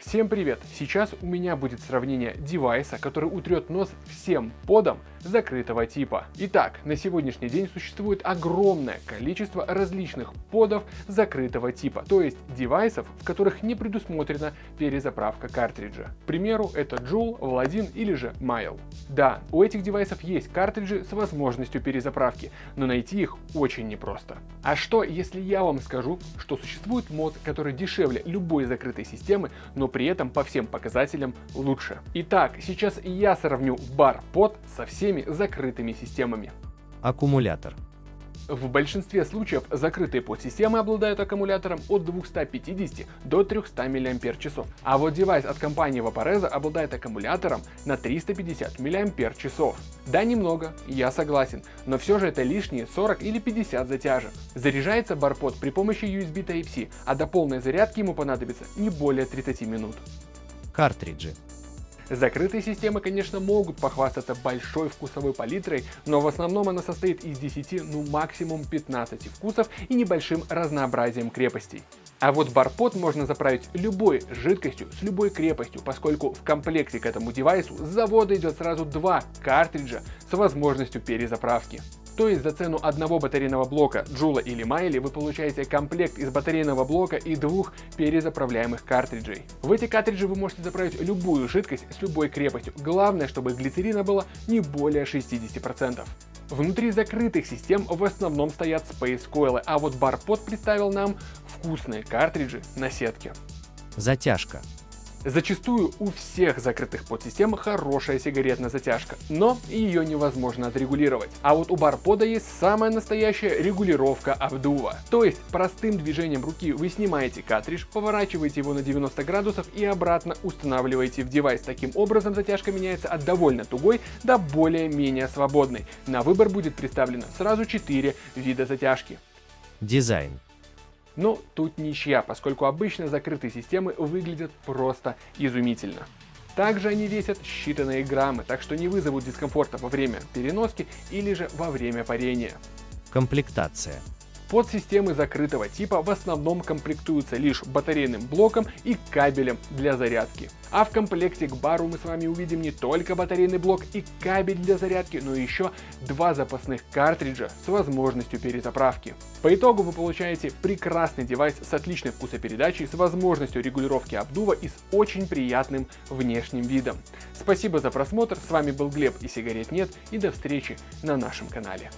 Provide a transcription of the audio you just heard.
Всем привет! Сейчас у меня будет сравнение девайса, который утрет нос всем подам закрытого типа. Итак, на сегодняшний день существует огромное количество различных подов закрытого типа, то есть девайсов, в которых не предусмотрена перезаправка картриджа. К примеру, это Joule, Vladin или же Mile. Да, у этих девайсов есть картриджи с возможностью перезаправки, но найти их очень непросто. А что, если я вам скажу, что существует мод, который дешевле любой закрытой системы, но при этом по всем показателям лучше. Итак, сейчас я сравню бар под со всеми закрытыми системами. Аккумулятор. В большинстве случаев закрытые подсистемы обладают аккумулятором от 250 до 300 мАч, а вот девайс от компании Vaporeza обладает аккумулятором на 350 мАч. Да, немного, я согласен, но все же это лишние 40 или 50 затяжек. Заряжается барпод при помощи USB Type-C, а до полной зарядки ему понадобится не более 30 минут. Картриджи. Закрытые системы, конечно, могут похвастаться большой вкусовой палитрой, но в основном она состоит из 10, ну максимум 15 вкусов и небольшим разнообразием крепостей. А вот барпод можно заправить любой жидкостью с любой крепостью, поскольку в комплекте к этому девайсу с завода идет сразу два картриджа с возможностью перезаправки. То есть за цену одного батарейного блока Джула или Майли вы получаете комплект из батарейного блока и двух перезаправляемых картриджей. В эти картриджи вы можете заправить любую жидкость с любой крепостью. Главное, чтобы глицерина было не более 60%. Внутри закрытых систем в основном стоят Coil, а вот Barpod представил нам вкусные картриджи на сетке. Затяжка. Зачастую у всех закрытых подсистем хорошая сигаретная затяжка, но ее невозможно отрегулировать. А вот у барпода есть самая настоящая регулировка обдува. То есть простым движением руки вы снимаете картридж, поворачиваете его на 90 градусов и обратно устанавливаете в девайс. Таким образом затяжка меняется от довольно тугой до более-менее свободной. На выбор будет представлено сразу 4 вида затяжки. Дизайн. Но тут ничья, поскольку обычно закрытые системы выглядят просто изумительно. Также они весят считанные граммы, так что не вызовут дискомфорта во время переноски или же во время парения. Комплектация. Подсистемы закрытого типа в основном комплектуются лишь батарейным блоком и кабелем для зарядки. А в комплекте к бару мы с вами увидим не только батарейный блок и кабель для зарядки, но еще два запасных картриджа с возможностью перезаправки. По итогу вы получаете прекрасный девайс с отличной вкусопередачей, с возможностью регулировки обдува и с очень приятным внешним видом. Спасибо за просмотр, с вами был Глеб и сигарет нет и до встречи на нашем канале.